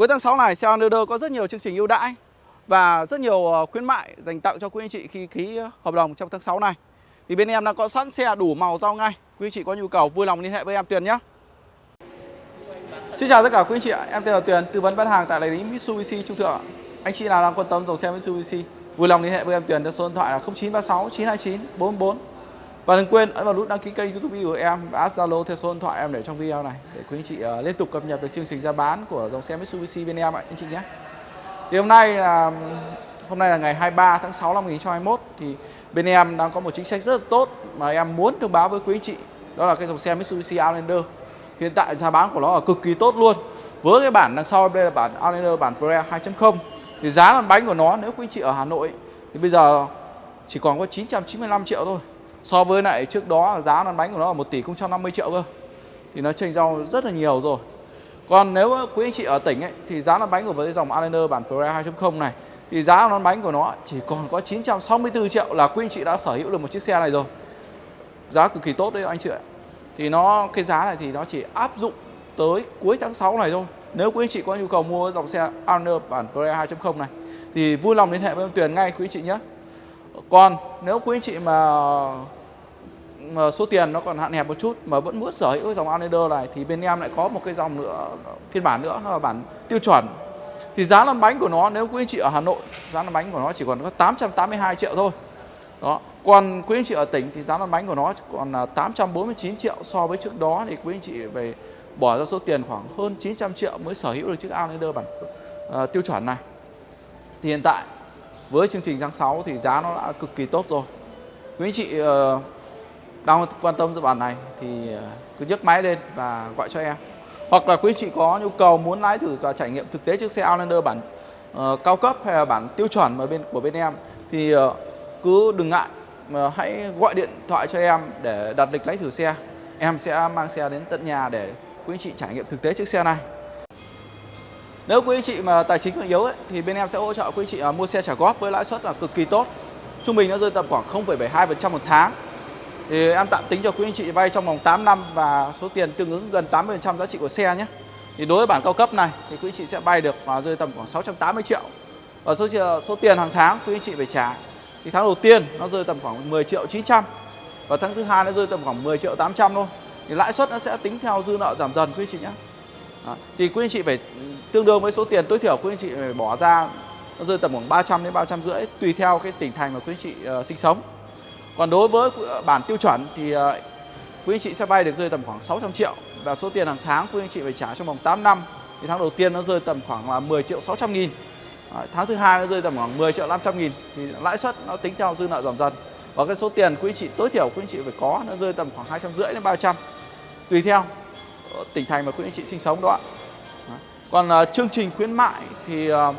Cuối tháng 6 này xe Underder có rất nhiều chương trình ưu đãi và rất nhiều ờ, khuyến mại dành tặng cho quý anh chị khi ký hợp đồng trong tháng 6 này. Thì bên em đang có sẵn xe đủ màu giao ngay. Quý anh chị có nhu cầu vui lòng liên hệ với em Tuyền nhé. Xin chào tất cả quý anh chị ạ, em tên là Tuyền, tư vấn bán hàng tại đại lý Mitsubishi Trung Thượng. Anh chị nào đang quan tâm dòng xe Mitsubishi, vui lòng liên hệ với em Tuyền theo số điện thoại là 0936 929 444. Và đừng quên ấn vào nút đăng ký kênh YouTube của em và add Zalo theo số điện thoại em để trong video này để quý anh chị uh, liên tục cập nhật được chương trình ra bán của dòng xe Mitsubishi bên em ạ anh chị nhé. Thì hôm nay là hôm nay là ngày 23 tháng 6 năm 2021 thì bên em đang có một chính sách rất là tốt mà em muốn thông báo với quý anh chị đó là cái dòng xe Mitsubishi Outlander. Hiện tại giá bán của nó là cực kỳ tốt luôn. Với cái bản đằng sau đây là bản Outlander bản Pre 2.0 thì giá lăn bánh của nó nếu quý anh chị ở Hà Nội thì bây giờ chỉ còn có 995 triệu thôi so với lại trước đó giá lăn bánh của nó là 1 tỷ 050 triệu cơ. Thì nó chênh nhau rất là nhiều rồi. Còn nếu quý anh chị ở tỉnh ấy, thì giá lăn bánh của với dòng Outlander bản Pre 2.0 này thì giá lăn bánh của nó chỉ còn có 964 triệu là quý anh chị đã sở hữu được một chiếc xe này rồi. Giá cực kỳ tốt đấy anh chị ạ. Thì nó cái giá này thì nó chỉ áp dụng tới cuối tháng 6 này thôi. Nếu quý anh chị có nhu cầu mua dòng xe Honda bản Pre 2.0 này thì vui lòng liên hệ với em Tuyền ngay quý anh chị nhé còn nếu quý anh chị mà, mà số tiền nó còn hạn hẹp một chút mà vẫn muốn sở hữu dòng Outlander này thì bên em lại có một cái dòng nữa phiên bản nữa nó là bản tiêu chuẩn thì giá lăn bánh của nó nếu quý anh chị ở Hà Nội giá lăn bánh của nó chỉ còn có 882 triệu thôi đó còn quý anh chị ở tỉnh thì giá lăn bánh của nó còn là 849 triệu so với trước đó thì quý anh chị về bỏ ra số tiền khoảng hơn 900 triệu mới sở hữu được chiếc Outlander bản uh, tiêu chuẩn này. Thì hiện tại với chương trình tháng 6 thì giá nó đã cực kỳ tốt rồi. Quý anh chị ờ, đang quan tâm dự bản này thì ờ, cứ nhấc máy lên và gọi cho em. Hoặc là quý anh chị có nhu cầu muốn lái thử và trải nghiệm thực tế chiếc xe Outlander bản uh, cao cấp hay là bản tiêu chuẩn ở bên của bên em thì uh, cứ đừng ngại mà hãy gọi điện thoại cho em để đặt lịch lái thử xe em sẽ mang xe đến tận nhà để quý anh chị trải nghiệm thực tế chiếc xe này nếu quý anh chị mà tài chính còn yếu ấy, thì bên em sẽ hỗ trợ quý anh chị à, mua xe trả góp với lãi suất là cực kỳ tốt. Trung bình nó rơi tầm khoảng 0,72% một tháng. Thì em tạm tính cho quý anh chị vay trong vòng 8 năm và số tiền tương ứng gần 80% giá trị của xe nhé. Thì đối với bản cao cấp này thì quý anh chị sẽ vay được và rơi tầm khoảng 680 triệu. Và số số tiền hàng tháng quý anh chị phải trả. Thì tháng đầu tiên nó rơi tầm khoảng 10 triệu 900 và tháng thứ hai nó rơi tầm khoảng 10 triệu 800 thôi. Thì lãi suất nó sẽ tính theo dư nợ giảm dần quý anh chị nhé à, thì quý anh chị phải tương đương với số tiền tối thiểu quý anh chị phải bỏ ra nó rơi tầm khoảng 300 đến 350 tùy theo cái tỉnh thành mà quý anh chị uh, sinh sống. Còn đối với ờ, bản tiêu chuẩn thì uh, quý anh chị sẽ vay được rơi tầm khoảng 600 triệu và số tiền hàng tháng quý anh chị phải trả trong vòng 8 năm. Thì tháng đầu tiên nó rơi tầm khoảng là 10 triệu 600 nghìn. À, tháng thứ hai nó rơi tầm khoảng 10 triệu 500 nghìn. Thì lãi suất nó tính theo dư nợ giảm dần. Và cái số tiền quý anh chị tối thiểu quý anh chị phải có nó rơi tầm khoảng 250 đến 300 tùy theo tỉnh thành mà quý anh chị sinh sống đó ạ. Còn uh, chương trình khuyến mại thì uh,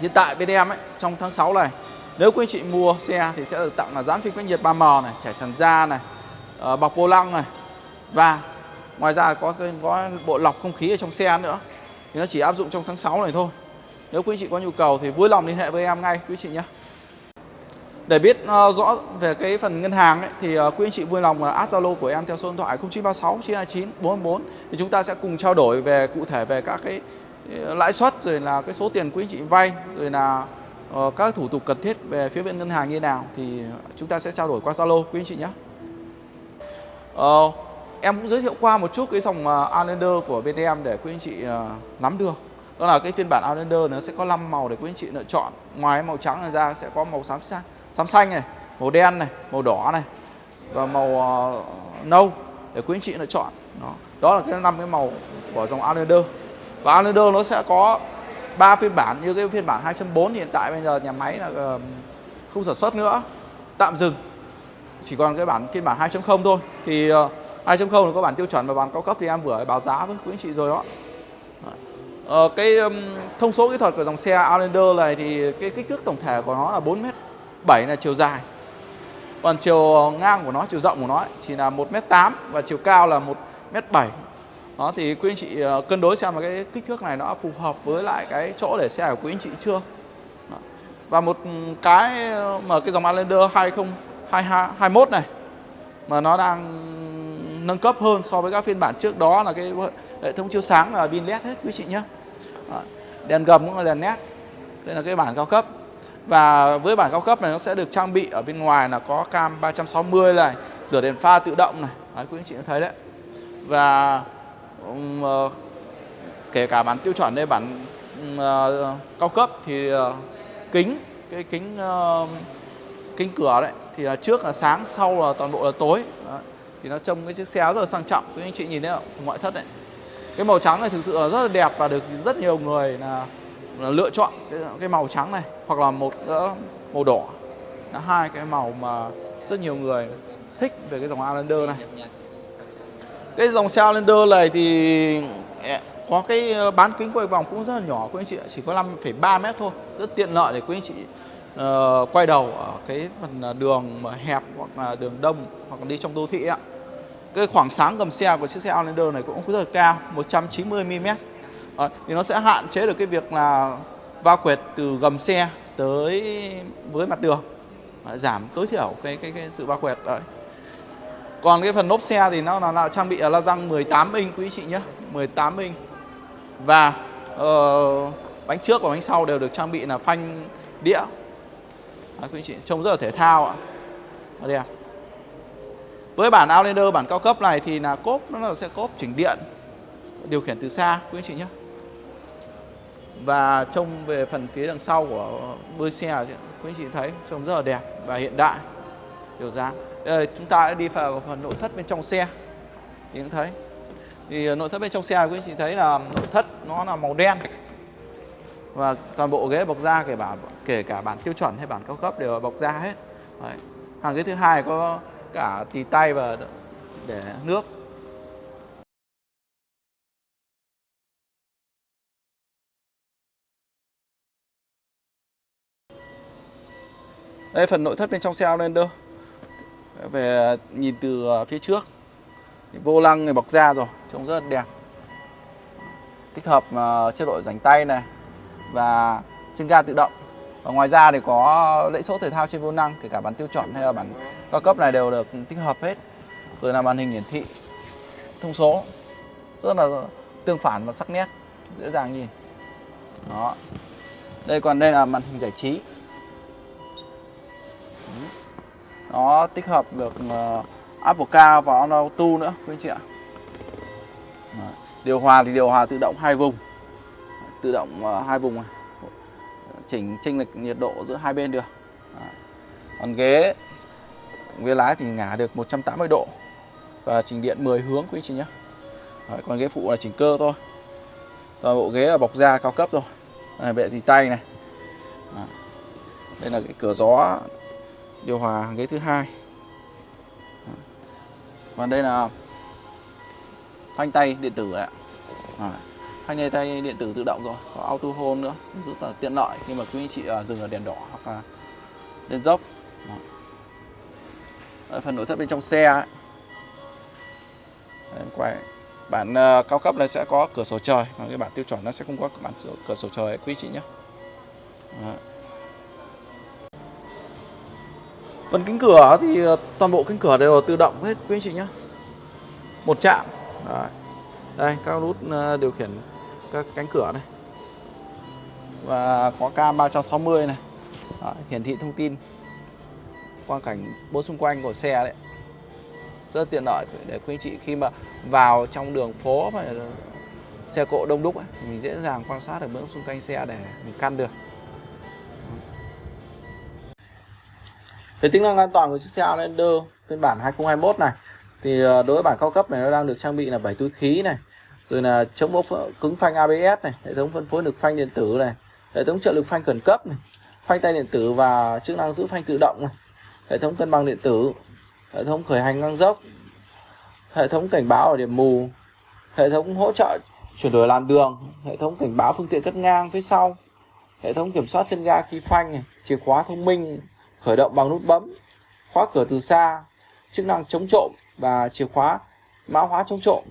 hiện tại bên em ấy trong tháng 6 này nếu quý anh chị mua xe thì sẽ được tặng là dán phim cách nhiệt 3M này trải sàn da này uh, bọc vô lăng này. Và ngoài ra có có bộ lọc không khí ở trong xe nữa. Thì nó chỉ áp dụng trong tháng 6 này thôi. Nếu quý anh chị có nhu cầu thì vui lòng liên hệ với em ngay quý anh chị nhé. Để biết uh, rõ về cái phần ngân hàng ấy, thì uh, quý anh chị vui lòng uh, add Zalo của em theo số điện thoại 0936 929 444 thì chúng ta sẽ cùng trao đổi về cụ thể về các cái ờ, lãi suất rồi là cái số tiền quý anh chị vay rồi là uh, các thủ tục cần thiết về phía bên ngân hàng như nào thì chúng ta sẽ trao đổi qua Zalo quý anh chị nhé. Uh, em cũng giới thiệu qua một chút cái dòng uh, Outlander của bên em để quý anh chị uh, nắm được. Đó là cái phiên bản Outlander nó sẽ có 5 màu để quý anh chị lựa chọn. Ngoài màu trắng ra sẽ có màu xám xanh xám xanh này màu đen này màu đỏ này và màu uh, nâu để quý anh chị lựa chọn. Đó đó là cái năm cái màu của dòng Outlander và Outlander nó sẽ có ba phiên bản như cái phiên bản 2.4 hiện tại bây giờ nhà máy là uh, không sản xuất nữa tạm dừng. Chỉ còn cái bản phiên bản 2.0 thôi. Thì uh, 2.0 là có bản tiêu chuẩn và bản cao cấp thì em vừa báo giá với quý anh chị rồi đó. Ờ, cái um, thông số kỹ thuật của dòng xe Outlander này thì cái kích thước tổng thể của nó là 7 là chiều dài. Còn chiều ờ, ngang của nó chiều rộng của nó ấy, chỉ là 1m8 và chiều cao là 1m7 đó thì quý anh chị ờ, cân đối xem là cái kích thước này nó phù hợp với lại cái chỗ để xe của quý anh chị chưa? Đó. và một cái ờ, mà cái dòng Outlander 2021 này mà nó đang nâng cấp hơn so với các phiên bản trước đó là cái hệ thống chiếu sáng là pin led hết quý chị nhé. Đèn gầm cũng là đèn nét đây là cái bản cao cấp và với bản cao cấp này nó sẽ được trang bị ở bên ngoài là có cam 360 này rửa đèn pha tự động này. Đấy, quý anh chị đã thấy đấy. Và um, uh, kể cả bản tiêu chuẩn đây bản uh, cao cấp thì uh, kính cái kính uh, kính cửa đấy thì là trước là sáng sau là toàn bộ là tối. Đấy. thì nó trông cái chiếc xe rất là sang trọng quý anh chị nhìn thấy không? Ngoại thất đấy. Cái màu trắng này thực sự là rất là đẹp và được rất nhiều người là, là lựa chọn cái, cái màu trắng này hoặc là một uh, màu đỏ. Là hai cái màu mà rất nhiều người thích về cái dòng Outlander này. Cái dòng xe Outlander này thì có cái ờ, bán kính quay vòng cũng rất là nhỏ quý anh chị chỉ có 5,3 mét thôi. Rất tiện lợi để quý anh chị uh, quay đầu ở cái phần ờ, đường mà hẹp hoặc là đường đông hoặc là đi trong đô thị ạ. Cái khoảng sáng gầm xe của chiếc xe Outlander này cũng rất là cao 190 mm à, thì nó sẽ hạn chế được cái việc là va quẹt từ gầm xe tới với mặt đường. À, giảm tối thiểu cái cái, cái sự va quẹt đấy. Còn cái phần lốp xe thì nó là, là trang bị là la răng 18 inch quý chị nhé 18 inch. Và uh, bánh trước và bánh sau đều được trang bị là phanh đĩa. Đấy, quý chị trông rất là thể thao ạ. Đẹp với bản Outlander bản cao cấp này thì là cốp nó là sẽ cốp chỉnh điện điều khiển từ xa quý chị nhé và trông về phần phía đằng sau của đuôi xe quý anh chị thấy trông rất là đẹp và hiện đại điều dáng. Đây, chúng ta đã đi vào phần nội thất bên trong xe. Thì cũng thấy. Thì ờ, nội thất bên trong xe quý anh chị thấy là nội thất nó là màu đen. Và toàn bộ ghế bọc da kể cả kể cả bản tiêu chuẩn hay bản cao cấp đều bọc da hết. Đấy. hàng ghế thứ hai có cả tì tay và để nước. Đây phần nội thất bên trong xe Outlander. Về nhìn từ à, phía trước. Vô lăng người bọc da rồi trông rất đẹp. Tích hợp à, uh, chế độ rảnh tay này và chân ga tự động. Và ngoài ra thì có lẫy số thể thao trên vô lăng kể cả bản tiêu chuẩn hay là bản cao cấp này đều được tích hợp hết. Rồi là màn hình hiển thị thông số. Rất là tương phản và sắc nét dễ dàng nhìn. Đó. Đây còn đây là màn hình giải trí nó tích hợp được ờ, uh, Apple Car và Auto nữa quý anh chị ạ. Điều hòa thì điều hòa tự động hai vùng. Tự động uh, hai vùng này. Chỉnh chênh lệch nhiệt độ giữa hai bên được. Còn ghế ghế lái thì ngả được 180 độ. Và chỉnh điện 10 hướng quý anh chị nhé. Đấy, còn ghế phụ là chỉnh cơ thôi. Toàn bộ ghế là bọc da cao cấp rồi. Này bệ thì tay này. À, đây là cái cửa gió điều hòa ghế thứ hai. Và đây là phanh tay điện tử ạ. À, phanh tay điện tử tự động rồi có auto hold nữa rất là tiện lợi khi mà quý anh chị à, dừng ở đèn đỏ hoặc là lên dốc. Ở phần nội thất bên trong xe ấy. Đấy, quay. Bản uh, cao cấp này sẽ có cửa sổ trời và cái bản tiêu chuẩn nó sẽ không có bản cửa sổ trời quý chị nhé. Đấy. Phần kính cửa thì ờ, toàn bộ kính cửa đều là tự động hết quý anh chị nhé một chạm. Đấy. đây các nút ờ, điều khiển các cánh cửa này. Và có cam 360 này. Đấy, hiển thị thông tin. Quang cảnh bốn xung quanh của xe đấy. Rất tiện lợi để quý anh chị khi mà vào trong đường phố mà ờ, xe cộ đông đúc ấy, mình dễ dàng quan sát được bước xung quanh xe để mình căn được. Về tính năng an toàn của chiếc xe Outlander phiên bản 2021 này thì ờ, đối với bản cao cấp này nó đang được trang bị là 7 túi khí này, rồi là chống bốc cứng phanh ABS này, hệ thống phân phối lực phanh điện tử này, hệ thống trợ lực phanh khẩn cấp này, phanh tay điện tử và chức năng giữ phanh tự động này, hệ thống cân bằng điện tử, hệ thống khởi hành ngang dốc, hệ thống cảnh báo ở điểm mù, hệ thống hỗ trợ chuyển đổi làn đường, hệ thống cảnh báo phương tiện cắt ngang phía sau, hệ thống kiểm soát chân ga khi phanh này, chìa khóa thông minh khởi động bằng nút bấm, khóa cửa từ xa, chức năng chống trộm và chìa khóa mã hóa chống trộm,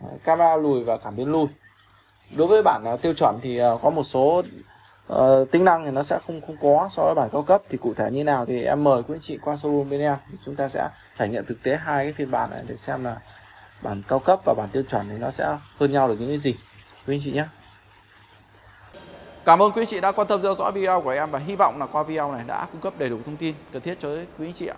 ờ, camera lùi và cảm biến lùi. Đối với bản ờ, tiêu chuẩn thì ờ, có một số uh, tính năng thì nó sẽ không không có so với bản cao cấp. Thì cụ thể như nào thì em mời quý anh chị qua showroom bên em. Thì chúng ta sẽ trải nghiệm thực tế hai cái phiên bản này để xem là bản cao cấp và bản tiêu chuẩn thì nó sẽ hơn nhau được những cái gì. Quý anh chị nhé. Cảm ơn quý anh chị đã quan tâm theo dõi video của em và hy vọng là qua video này đã cung cấp đầy đủ thông tin cần thiết cho quý anh chị ạ.